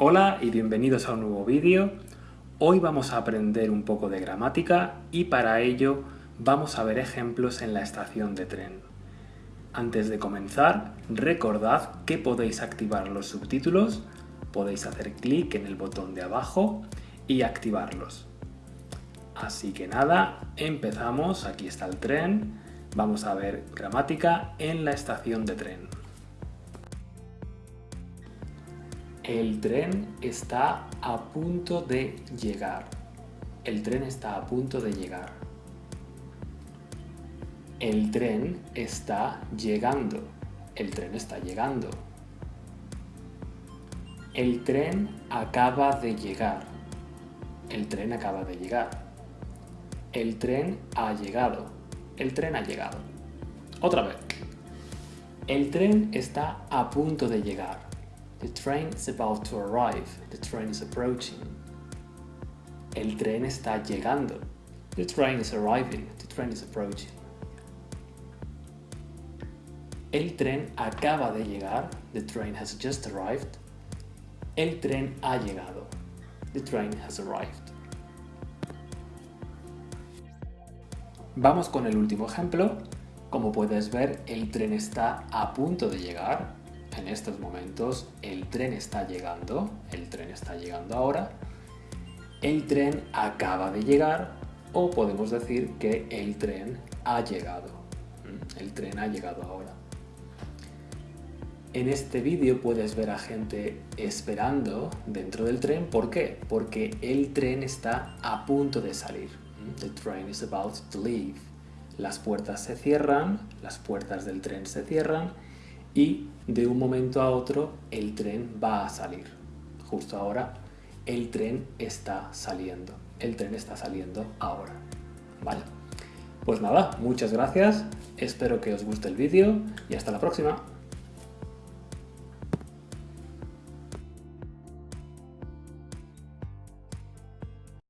Hola y bienvenidos a un nuevo vídeo. Hoy vamos a aprender un poco de gramática y para ello vamos a ver ejemplos en la estación de tren. Antes de comenzar, recordad que podéis activar los subtítulos, podéis hacer clic en el botón de abajo y activarlos. Así que nada, empezamos, aquí está el tren, vamos a ver gramática en la estación de tren. El tren está a punto de llegar. El tren está a punto de llegar. El tren está llegando. El tren está llegando. El tren acaba de llegar. El tren acaba de llegar. El tren ha llegado. El tren ha llegado. Otra vez. El tren está a punto de llegar. The train is about to arrive. The train is approaching. El tren está llegando. The train is arriving. The train is approaching. El tren acaba de llegar. The train has just arrived. El tren ha llegado. The train has arrived. Vamos con el último ejemplo. Como puedes ver, el tren está a punto de llegar en estos momentos el tren está llegando, el tren está llegando ahora, el tren acaba de llegar o podemos decir que el tren ha llegado. ¿Mm? El tren ha llegado ahora. En este vídeo puedes ver a gente esperando dentro del tren. ¿Por qué? Porque el tren está a punto de salir. ¿Mm? The train is about to leave. Las puertas se cierran, las puertas del tren se cierran y de un momento a otro el tren va a salir. Justo ahora el tren está saliendo. El tren está saliendo ahora. ¿Vale? Pues nada, muchas gracias, espero que os guste el vídeo y hasta la próxima.